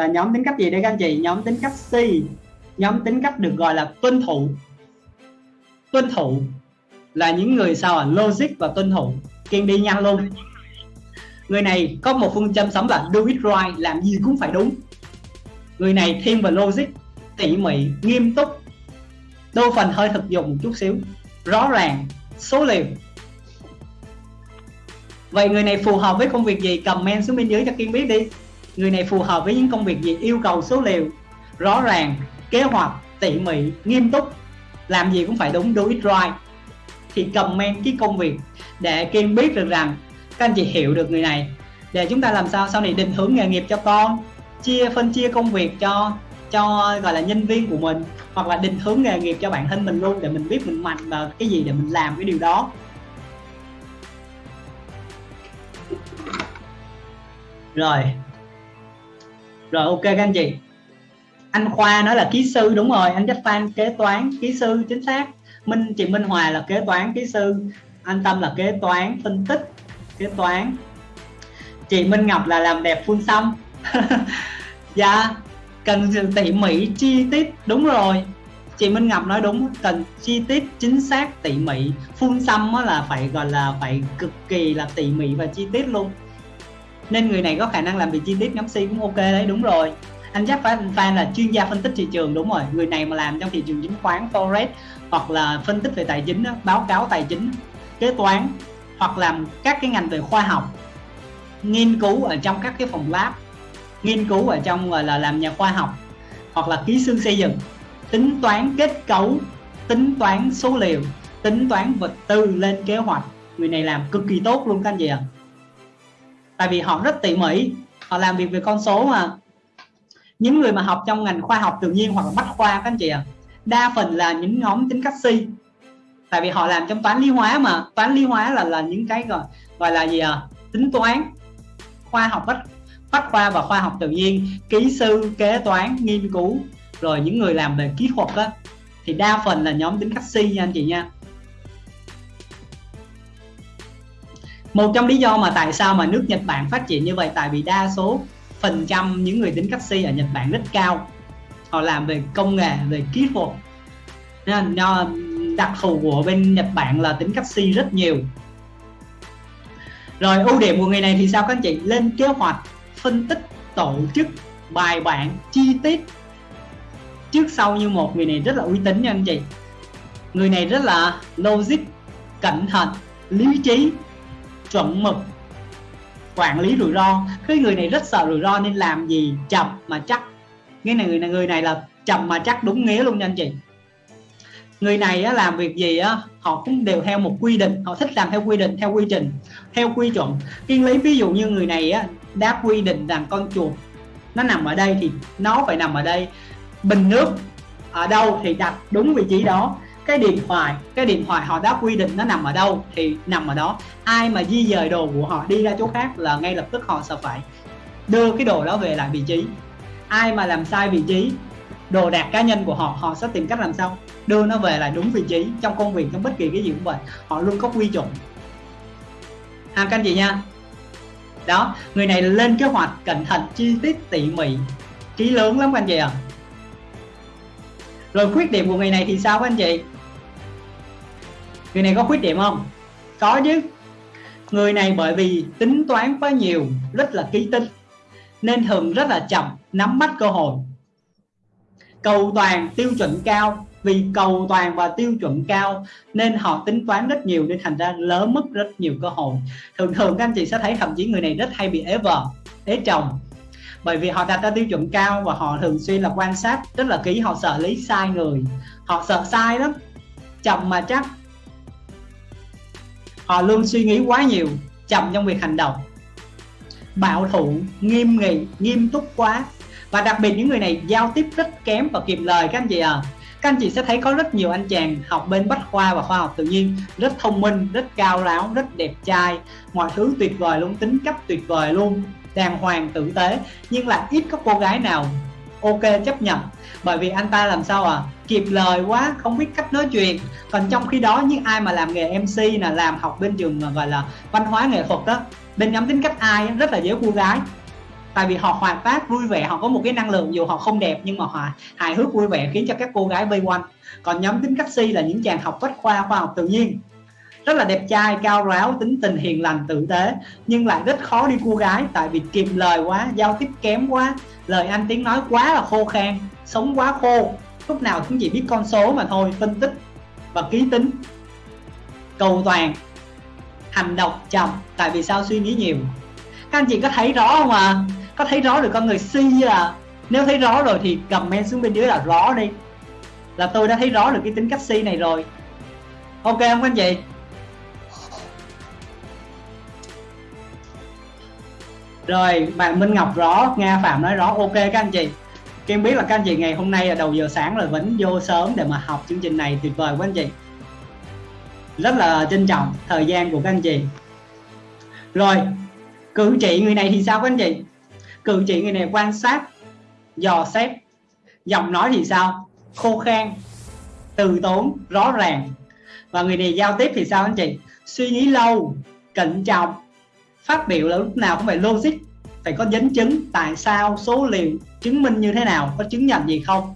là nhóm tính cách gì đây các anh chị? Nhóm tính cách C. Nhóm tính cách được gọi là tuân thủ. Tuân thủ là những người sao à logic và tuân thủ. Kiên đi nhanh luôn. Người này có một phương châm sống là do it right, làm gì cũng phải đúng. Người này thiên về logic, tỉ mỉ, nghiêm túc. Đôi phần hơi thực dụng một chút xíu. Rõ ràng, số liệu. Vậy người này phù hợp với công việc gì? Comment xuống bên dưới cho kiên biết đi người này phù hợp với những công việc gì, yêu cầu số liệu, rõ ràng, kế hoạch, tỉ mỉ, nghiêm túc. Làm gì cũng phải đúng, do it right. Thì comment cái công việc để kiên biết được rằng các anh chị hiểu được người này. Để chúng ta làm sao sau này định hướng nghề nghiệp cho con, chia phân chia công việc cho cho gọi là nhân viên của mình, hoặc là định hướng nghề nghiệp cho bản thân mình luôn để mình biết mình mạnh vào cái gì để mình làm cái điều đó. Rồi rồi, ok các anh chị. Anh khoa nói là kỹ sư, đúng rồi, anh chắc Phan kế toán, kỹ sư, chính xác. Minh, chị minh hòa là kế toán, kỹ sư. Anh tâm là kế toán, phân tích, kế toán. Chị minh ngọc là làm đẹp phun xăm dạ cần sự tỉ mỉ, chi tiết, đúng rồi. Chị Minh Ngọc nói đúng, cần chi tiết, chính xác, tỉ mỉ. Phun xăm là phải gọi là phải cực kỳ là tỉ mỉ và chi tiết luôn nên người này có khả năng làm việc chi tiết ngắm si cũng ok đấy, đúng rồi. Anh chắc phải fan là chuyên gia phân tích thị trường, đúng rồi. Người này mà làm trong thị trường chứng khoán, forex, hoặc là phân tích về tài chính báo cáo tài chính, kế toán, hoặc làm các cái ngành về khoa học, nghiên cứu ở trong các cái phòng lab, nghiên cứu ở trong, gọi là, làm nhà khoa học, hoặc là kỹ sư xây dựng, tính toán kết cấu, tính toán số liệu, tính toán vật tư lên kế hoạch. Người này làm cực kỳ tốt luôn các anh chị ạ. à tại vì họ rất tỉ mỉ họ làm việc về con số mà. Những người mà học trong ngành khoa học tự nhiên hoặc là bách khoa các anh chị ạ à, đa phần là những nhóm tính cách si. Tại vì họ làm trong toán lý hóa mà. Toán lý hóa là là những cái gọi gọi là gì à tính toán khoa học bách bách khoa và khoa học tự nhiên kỹ sư kế toán nghiên cứu rồi những người làm về kỹ thuật á thì đa phần là nhóm tính cách si nha anh chị nha. Một trong lý do mà tại sao mà nước Nhật Bản phát triển như vậy, tại vì đa số phần trăm những người tính cách ở Nhật Bản rất cao. Họ làm về công nghệ, về kỹ thuật. Nên đặc thù của bên Nhật Bản là tính cách rất nhiều. Rồi ưu điểm của người này thì sao các anh chị? Lên kế hoạch, phân tích, tổ chức, bài bản, chi tiết. Trước sau như một, người này rất là uy tín nha anh chị. Người này rất là logic, cẩn thận, lý trí chuẩn mực quản lý rủi ro. Cái người này rất sợ rủi ro nên làm gì? Chậm mà chắc. Cái này người này người này là chậm mà chắc đúng nghĩa luôn nha anh chị. Người này á, làm việc gì á họ cũng đều theo một quy định. Họ thích làm theo quy định theo quy trình theo quy chuẩn. Kiên lấy ví dụ như người này á đã quy định rằng con chuột nó nằm ở đây thì nó phải nằm ở đây. Bình nước ở đâu thì đặt đúng vị trí đó cái điện thoại, cái điện thoại họ đã quy định nó nằm ở đâu thì nằm ở đó. Ai mà di dời đồ của họ đi ra chỗ khác là ngay lập tức họ sẽ phải đưa cái đồ đó về lại vị trí. Ai mà làm sai vị trí, đồ đạc cá nhân của họ họ sẽ tìm cách làm sao đưa nó về lại đúng vị trí trong công việc, trong bất kỳ cái gì cũng vậy. Họ luôn có quy chuẩn hàng các anh chị nha. Đó, người này lên kế hoạch cẩn thận, chi tiết, tỉ mỉ trí lớn lắm các anh chị ạ. À. rồi khuyết điểm của người này thì sao các anh chị? Người này có khuyết điểm không? Có chứ. Người này bởi vì tính toán quá nhiều, rất là kỹ tính, nên thường rất là chậm nắm bắt cơ hội. Cầu toàn tiêu chuẩn cao, vì cầu toàn và tiêu chuẩn cao nên họ tính toán rất nhiều nên thành ra lỡ mất rất nhiều cơ hội. Thường thường các anh chị sẽ thấy thậm chí người này rất hay bị ế vợ, ế chồng. Bởi vì họ đặt ra tiêu chuẩn cao và họ thường xuyên là quan sát rất là kỹ, họ sợ lấy sai người. Họ sợ sai lắm, chậm mà chắc họ luôn suy nghĩ quá nhiều, chậm trong việc hành động. Bảo thủ, nghiêm nghị, nghiêm túc quá. Và đặc biệt những người này giao tiếp rất kém và kiệm lời các anh chị à các anh chị sẽ thấy có rất nhiều anh chàng học bên bách khoa và khoa học tự nhiên, rất thông minh, rất cao ráo rất đẹp trai. Mọi thứ tuyệt vời luôn, tính cách tuyệt vời luôn, đàng hoàng tử tế, nhưng lại ít có cô gái nào ok, chấp nhận. Bởi vì anh ta làm sao à kịp lời quá, không biết cách nói chuyện. Còn trong khi đó, những ai mà làm nghề mc là làm học bên trường gọi là văn hóa nghệ thuật đó, bên nhóm tính cách ai rất là dễ cô gái. Tại vì họ hoạt bát vui vẻ, họ có một cái năng lượng dù họ không đẹp, nhưng mà họ hài hước, vui vẻ khiến cho các cô gái vây quanh. Còn nhóm tính cách si là những chàng học bách khoa khoa học tự nhiên rất là đẹp trai, cao ráo, tính tình hiền lành, tử tế. Nhưng lại rất khó đi cua gái, tại vì kìm lời quá, giao tiếp kém quá. Lời anh tiếng nói quá là khô khan, sống quá khô. Lúc nào cũng chỉ biết con số mà thôi, phân tích và ký tính. Cầu toàn, hành động chậm, tại vì sao suy nghĩ nhiều? Các anh chị có thấy rõ không à có thấy rõ được con người si à nếu thấy rõ rồi thì comment xuống bên dưới là rõ đi. Là tôi đã thấy rõ được cái tính cách si này rồi. Ok không anh chị? Rồi bạn Minh Ngọc rõ, Nga Phạm nói rõ. Ok các anh chị. Kim biết là các anh chị ngày hôm nay là đầu giờ sáng rồi vẫn vô sớm để mà học chương trình này, tuyệt vời của anh chị. Rất là trân trọng thời gian của các anh chị. Rồi, cử chỉ người này thì sao các anh chị? Cử chỉ người này quan sát, dò xét, giọng nói thì sao? Khô khan, từ tốn, rõ ràng. Và người này giao tiếp thì sao anh chị? Suy nghĩ lâu, cẩn trọng phát biểu là lúc nào cũng phải logic, phải có dẫn chứng tại sao, số liệu chứng minh như thế nào, có chứng nhận gì không.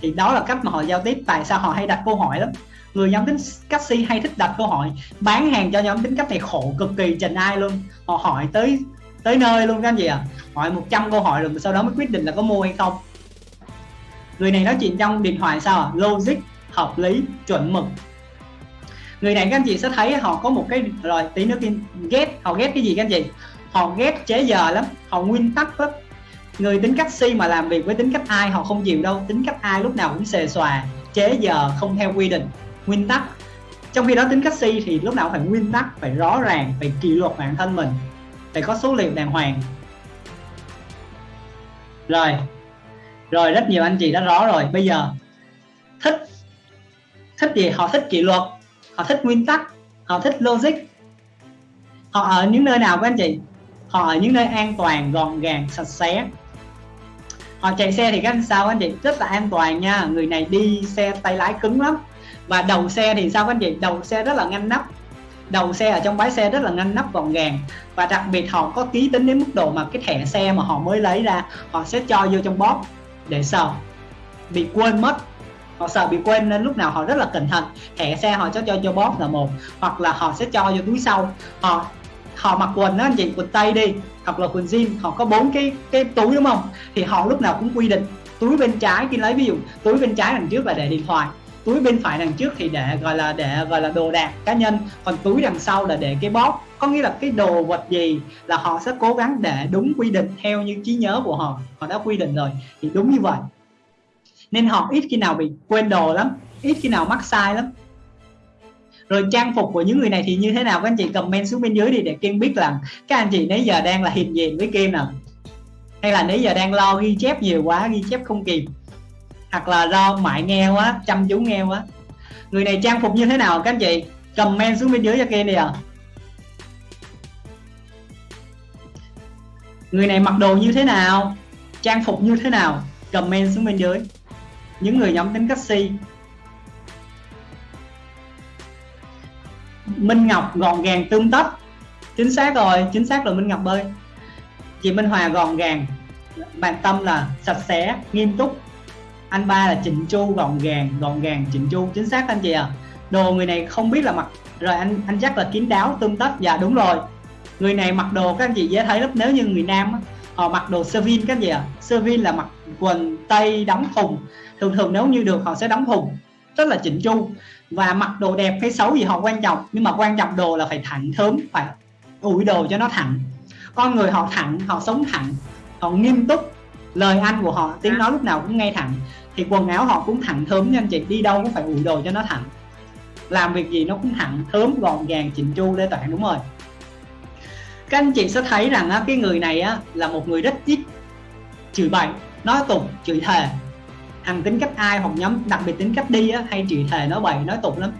Thì đó là cách mà họ giao tiếp, tại sao họ hay đặt câu hỏi lắm. Người nhóm tính cách si hay thích đặt câu hỏi, bán hàng cho nhóm tính cách này khổ cực kỳ trình ai luôn. Họ hỏi tới tới nơi luôn các anh chị à hỏi 100 câu hỏi rồi sau đó mới quyết định là có mua hay không. Người này nói chuyện trong điện thoại sao à? logic, hợp lý, chuẩn mực người này các anh chị sẽ thấy họ có một cái, rồi, tí nữa kia ghét họ ghét cái gì các anh chị? Họ ghét chế giờ lắm, họ nguyên tắc lắm. Người tính cách si mà làm việc với tính cách ai họ không chịu đâu, tính cách ai lúc nào cũng xề xòa, chế giờ không theo quy định, nguyên tắc. Trong khi đó tính cách si thì lúc nào phải nguyên tắc, phải rõ ràng, phải kỷ luật bản thân mình, phải có số liệu đàng hoàng. Rồi rồi, rất nhiều anh chị đã rõ rồi. Bây giờ, thích thích gì? Họ thích kỷ luật họ thích nguyên tắc, họ thích logic. Họ ở những nơi nào các anh chị? Họ ở những nơi an toàn, gọn gàng, sạch sẽ. Họ chạy xe thì các anh sao anh chị? Rất là an toàn nha. Người này đi xe tay lái cứng lắm. Và đầu xe thì sao các anh chị? Đầu xe rất là ngăn nắp. Đầu xe ở trong bãi xe rất là ngăn nắp, gọn gàng. Và đặc biệt họ có ký tính đến mức độ mà cái thẻ xe mà họ mới lấy ra, họ sẽ cho vô trong bóp để sợ. Bị quên mất họ sợ bị quên nên lúc nào họ rất là cẩn thận. Thẻ xe họ cho cho cho bóp là một, hoặc là họ sẽ cho vô túi sau. Họ họ mặc quần đó anh chị, quần tây đi, hoặc là quần jean, họ có bốn cái cái túi đúng không? Thì họ lúc nào cũng quy định, túi bên trái khi lấy ví dụ, túi bên trái đằng trước là để điện thoại, túi bên phải đằng trước thì để, gọi là, để, gọi là đồ đạc cá nhân, còn túi đằng sau là để cái bóp có nghĩa là cái đồ vật gì là họ sẽ cố gắng để đúng quy định theo như trí nhớ của họ họ đã quy định rồi, thì đúng như vậy nên họ ít khi nào bị quên đồ lắm, ít khi nào mắc sai lắm. Rồi trang phục của những người này thì như thế nào? Các anh chị comment xuống bên dưới đi để Kim biết là các anh chị nãy giờ đang là hiền diện với Kim nào. Hay là nãy giờ đang lo ghi chép nhiều quá, ghi chép không kịp. Hoặc là do mãi nghe quá, chăm chú nghe quá. Người này trang phục như thế nào? Các anh chị comment xuống bên dưới cho Kim đi à người này mặc đồ như thế nào? Trang phục như thế nào? Comment xuống bên dưới những người nhóm tính cách si Minh Ngọc gọn gàng tương tất. Chính xác rồi, chính xác rồi Minh Ngọc ơi. Chị Minh Hòa gọn gàng. Bạn Tâm là sạch sẽ, nghiêm túc. Anh ba là chỉnh chu gọn gàng gọn gàng chỉnh chu. Chính xác anh chị à đồ người này không biết là mặc rồi anh anh chắc là kín đáo tương tất. Dạ đúng rồi. Người này mặc đồ các anh chị dễ thấy lắm. Nếu như người nam họ mặc đồ sơ vin các gì à sơ vin là mặc quần tây đóng thùng. Thường thường nếu như được họ sẽ đóng thùng, rất là chỉnh chu. Và mặc đồ đẹp hay xấu gì họ quan trọng, nhưng mà quan trọng đồ là phải thẳng thớm, phải ủi đồ cho nó thẳng. Con người họ thẳng, họ sống thẳng, họ nghiêm túc. Lời ăn của họ, tiếng nói lúc nào cũng nghe thẳng. Thì quần áo họ cũng thẳng thớm nha anh chị, đi đâu cũng phải ủi đồ cho nó thẳng. Làm việc gì nó cũng thẳng thớm, gọn gàng, chỉnh chu lê toàn đúng rồi các anh chị sẽ thấy rằng á, cái người này á, là một người rất ít chửi bậy nói tục chửi thề. Thằng tính cách ai hoặc nhóm đặc biệt tính cách đi á, hay chửi thề nói bậy nói tục lắm.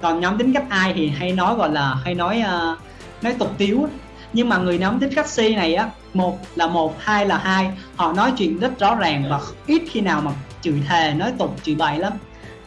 Còn nhóm tính cách ai thì hay nói gọi là hay nói uh, nói tục tiếu nhưng mà người nhóm tính cách C này á một là một hai là hai họ nói chuyện rất rõ ràng và ít khi nào mà chửi thề nói tục chửi bậy lắm.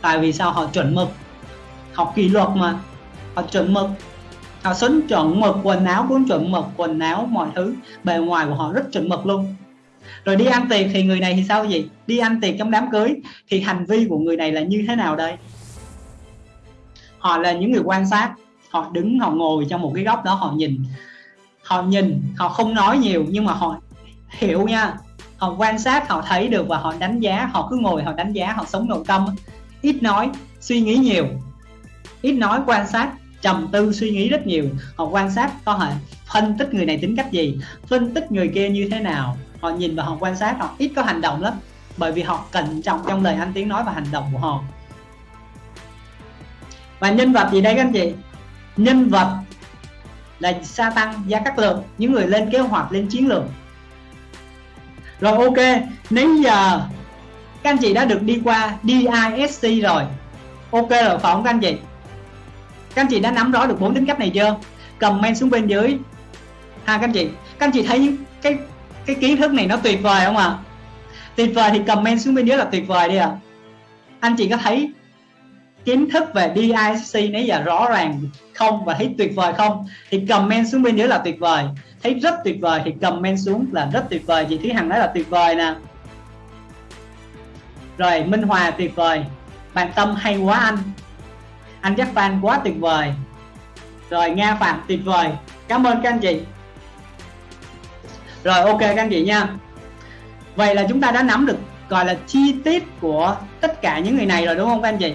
Tại vì sao? Họ chuẩn mực. Học kỷ luật mà. Họ chuẩn mực họ xứng chuẩn mực quần áo cũng chuẩn mực quần áo mọi thứ. Bề ngoài của họ rất chuẩn mực luôn. Rồi đi ăn tiệc thì người này thì sao gì đi ăn tiệc trong đám cưới thì hành vi của người này là như thế nào đây? Họ là những người quan sát. Họ đứng, họ ngồi trong một cái góc đó, họ nhìn. Họ nhìn, họ không nói nhiều, nhưng mà họ hiểu nha. Họ quan sát, họ thấy được và họ đánh giá. Họ cứ ngồi, họ đánh giá, họ sống nội tâm. Ít nói, suy nghĩ nhiều. Ít nói, quan sát trầm tư suy nghĩ rất nhiều, họ quan sát có họ phân tích người này tính cách gì, phân tích người kia như thế nào. Họ nhìn và họ quan sát, họ ít có hành động lắm, bởi vì họ cẩn trọng trong lời ăn tiếng nói và hành động của họ. Và nhân vật gì đây các anh chị? Nhân vật là sa tăng gia cát lượng, những người lên kế hoạch lên chiến lược. Rồi ok nếu giờ các anh chị đã được đi qua DISC rồi. Ok, rồi phải không các anh chị các anh chị đã nắm rõ được bốn tính cách này chưa? Comment xuống bên dưới. Ha, các anh chị. Các anh chị thấy cái cái kiến thức này nó tuyệt vời không ạ? À? tuyệt vời thì comment xuống bên dưới là tuyệt vời đi ạ. À. anh chị có thấy kiến thức về DISC nãy giờ rõ ràng không và thấy tuyệt vời không? Thì comment xuống bên dưới là tuyệt vời. Thấy rất tuyệt vời thì comment xuống là rất tuyệt vời. Chị Thúy Hằng nói là tuyệt vời nè. Rồi, Minh Hòa tuyệt vời. Bạn Tâm hay quá anh anh chắc fan quá tuyệt vời. Rồi, Nga Phạm, tuyệt vời. Cảm ơn các anh chị. Rồi, ok các anh chị nha. Vậy là chúng ta đã nắm được, gọi là chi tiết của tất cả những người này rồi, đúng không các anh chị?